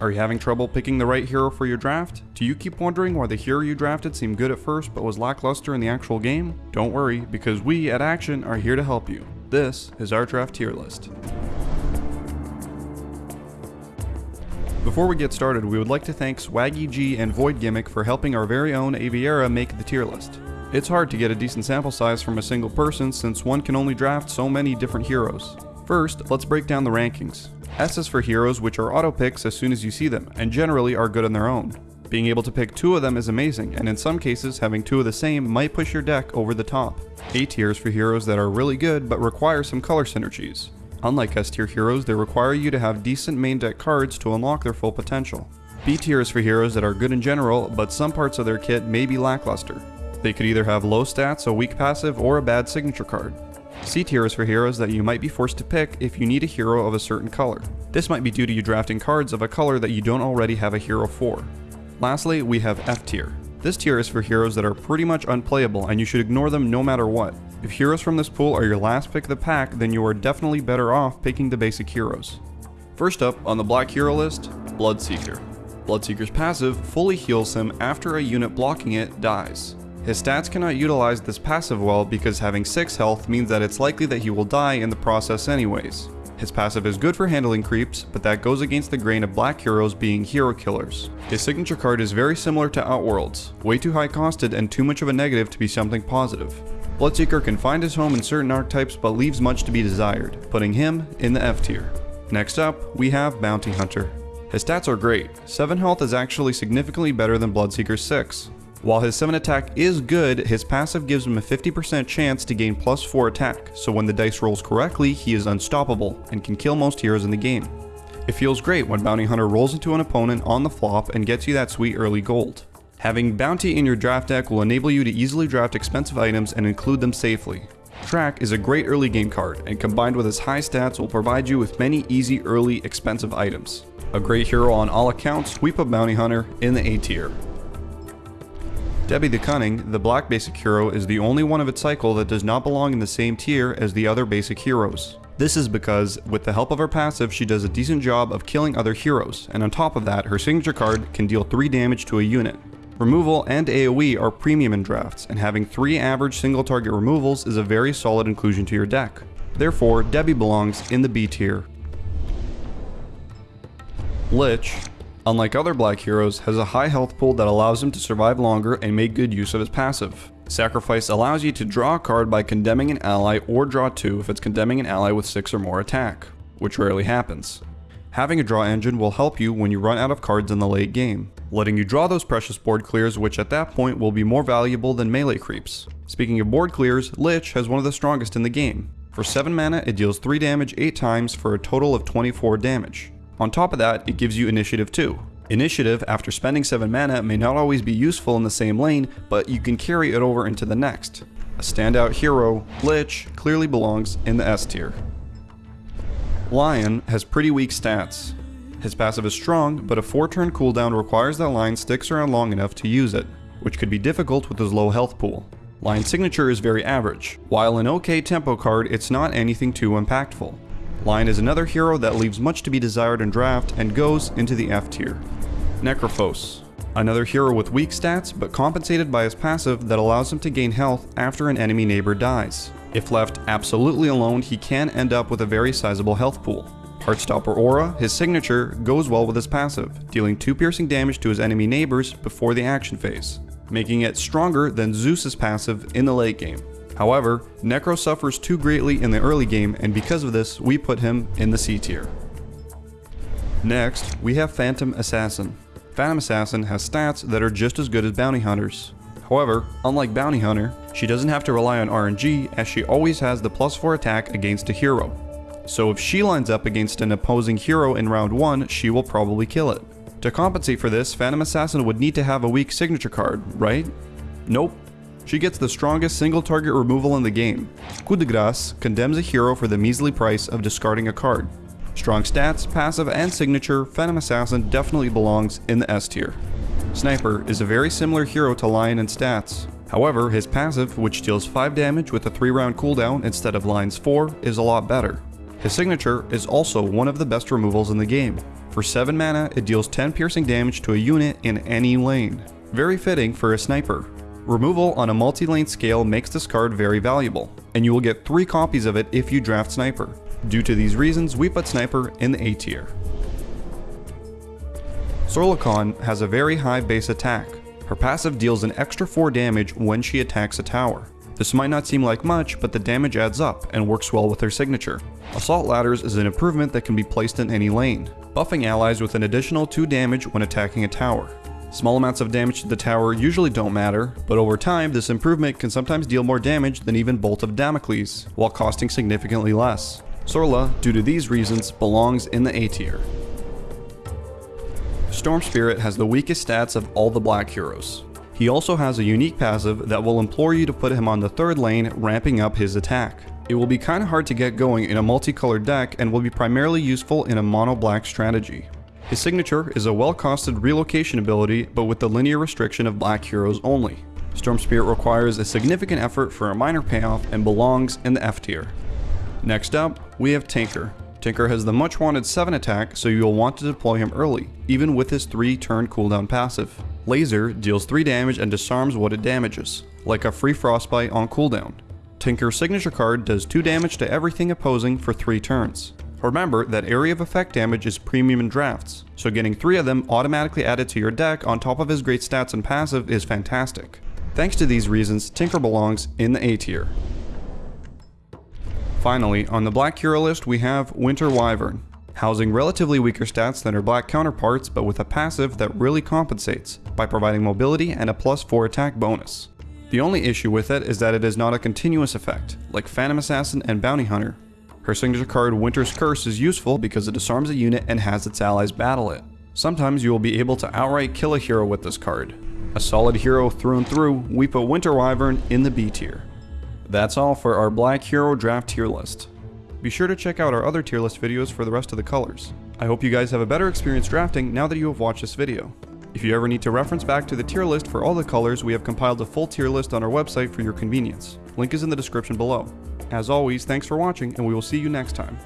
Are you having trouble picking the right hero for your draft? Do you keep wondering why the hero you drafted seemed good at first but was lackluster in the actual game? Don't worry, because we at Action are here to help you. This is our draft tier list. Before we get started, we would like to thank Swaggy G and Void Gimmick for helping our very own Aviera make the tier list. It's hard to get a decent sample size from a single person since one can only draft so many different heroes. First, let's break down the rankings. S is for heroes which are auto picks as soon as you see them, and generally are good on their own. Being able to pick two of them is amazing, and in some cases, having two of the same might push your deck over the top. A tier is for heroes that are really good but require some color synergies. Unlike S tier heroes, they require you to have decent main deck cards to unlock their full potential. B tier is for heroes that are good in general, but some parts of their kit may be lackluster. They could either have low stats, a weak passive, or a bad signature card. C tier is for heroes that you might be forced to pick if you need a hero of a certain color. This might be due to you drafting cards of a color that you don't already have a hero for. Lastly, we have F tier. This tier is for heroes that are pretty much unplayable and you should ignore them no matter what. If heroes from this pool are your last pick of the pack, then you are definitely better off picking the basic heroes. First up on the black hero list, Bloodseeker. Bloodseeker's passive fully heals him after a unit blocking it dies. His stats cannot utilize this passive well because having 6 health means that it's likely that he will die in the process anyways. His passive is good for handling creeps, but that goes against the grain of black heroes being hero killers. His signature card is very similar to Outworld's, way too high costed and too much of a negative to be something positive. Bloodseeker can find his home in certain archetypes but leaves much to be desired, putting him in the F tier. Next up, we have Bounty Hunter. His stats are great. 7 health is actually significantly better than Bloodseeker's 6. While his 7 attack is good, his passive gives him a 50% chance to gain plus 4 attack, so when the dice rolls correctly, he is unstoppable and can kill most heroes in the game. It feels great when Bounty Hunter rolls into an opponent on the flop and gets you that sweet early gold. Having Bounty in your draft deck will enable you to easily draft expensive items and include them safely. Track is a great early game card, and combined with his high stats will provide you with many easy early expensive items. A great hero on all accounts, we put Bounty Hunter in the A tier. Debbi the Cunning, the black basic hero, is the only one of its cycle that does not belong in the same tier as the other basic heroes. This is because, with the help of her passive, she does a decent job of killing other heroes, and on top of that, her signature card can deal 3 damage to a unit. Removal and AoE are premium in drafts, and having 3 average single target removals is a very solid inclusion to your deck. Therefore, Debbi belongs in the B tier. Lich, unlike other black heroes, has a high health pool that allows him to survive longer and make good use of his passive. Sacrifice allows you to draw a card by condemning an ally or draw two if it's condemning an ally with 6 or more attack, which rarely happens. Having a draw engine will help you when you run out of cards in the late game, letting you draw those precious board clears which at that point will be more valuable than melee creeps. Speaking of board clears, Lich has one of the strongest in the game. For 7 mana, it deals 3 damage 8 times for a total of 24 damage. On top of that, it gives you initiative too. Initiative, after spending 7 mana, may not always be useful in the same lane, but you can carry it over into the next. A standout hero, Lich, clearly belongs in the S tier. Lion has pretty weak stats. His passive is strong, but a 4 turn cooldown requires that Lion sticks around long enough to use it, which could be difficult with his low health pool. Lion's signature is very average. While an okay tempo card, it's not anything too impactful. Lion is another hero that leaves much to be desired in draft and goes into the F tier. Necrophos. Another hero with weak stats, but compensated by his passive that allows him to gain health after an enemy neighbor dies. If left absolutely alone, he can end up with a very sizable health pool. Heartstopper Aura, his signature, goes well with his passive, dealing 2 piercing damage to his enemy neighbors before the action phase, making it stronger than Zeus's passive in the late game. However, Necro suffers too greatly in the early game and because of this, we put him in the C tier. Next, we have Phantom Assassin. Phantom Assassin has stats that are just as good as Bounty Hunters. However, unlike Bounty Hunter, she doesn't have to rely on RNG as she always has the plus 4 attack against a hero. So if she lines up against an opposing hero in round 1, she will probably kill it. To compensate for this, Phantom Assassin would need to have a weak signature card, right? Nope. She gets the strongest single target removal in the game. Coup de grace condemns a hero for the measly price of discarding a card. Strong stats, passive, and signature, Phantom Assassin definitely belongs in the S tier. Sniper is a very similar hero to Lion in stats. However, his passive, which deals 5 damage with a 3 round cooldown instead of Lion's 4, is a lot better. His signature is also one of the best removals in the game. For 7 mana, it deals 10 piercing damage to a unit in any lane. Very fitting for a sniper. Removal on a multi-lane scale makes this card very valuable, and you will get 3 copies of it if you draft Sniper. Due to these reasons, we put Sniper in the A tier. Sorla Khan has a very high base attack. Her passive deals an extra 4 damage when she attacks a tower. This might not seem like much, but the damage adds up and works well with her signature. Assault Ladders is an improvement that can be placed in any lane, buffing allies with an additional 2 damage when attacking a tower. Small amounts of damage to the tower usually don't matter, but over time this improvement can sometimes deal more damage than even Bolt of Damocles, while costing significantly less. Sorla, due to these reasons, belongs in the A tier. Storm Spirit has the weakest stats of all the black heroes. He also has a unique passive that will implore you to put him on the third lane, ramping up his attack. It will be kinda hard to get going in a multicolored deck and will be primarily useful in a mono black strategy. His signature is a well-costed relocation ability, but with the linear restriction of black heroes only. Storm Spirit requires a significant effort for a minor payoff and belongs in the F tier. Next up, we have Tinker. Tinker has the much wanted 7 attack, so you will want to deploy him early, even with his 3 turn cooldown passive. Laser deals 3 damage and disarms what it damages, like a free frostbite on cooldown. Tinker's signature card does 2 damage to everything opposing for 3 turns. Remember that area of effect damage is premium in drafts, so getting 3 of them automatically added to your deck on top of his great stats and passive is fantastic. Thanks to these reasons, Tinker belongs in the A tier. Finally, on the black hero list we have Winter Wyvern, housing relatively weaker stats than her black counterparts but with a passive that really compensates by providing mobility and a plus 4 attack bonus. The only issue with it is that it is not a continuous effect, like Phantom Assassin and Bounty Hunter, her signature card Winter's Curse is useful because it disarms a unit and has its allies battle it. Sometimes you will be able to outright kill a hero with this card. A solid hero through and through, we put Winter Wyvern in the B tier. That's all for our Black Hero draft tier list. Be sure to check out our other tier list videos for the rest of the colors. I hope you guys have a better experience drafting now that you have watched this video. If you ever need to reference back to the tier list for all the colors, we have compiled a full tier list on our website for your convenience. Link is in the description below. As always, thanks for watching, and we will see you next time.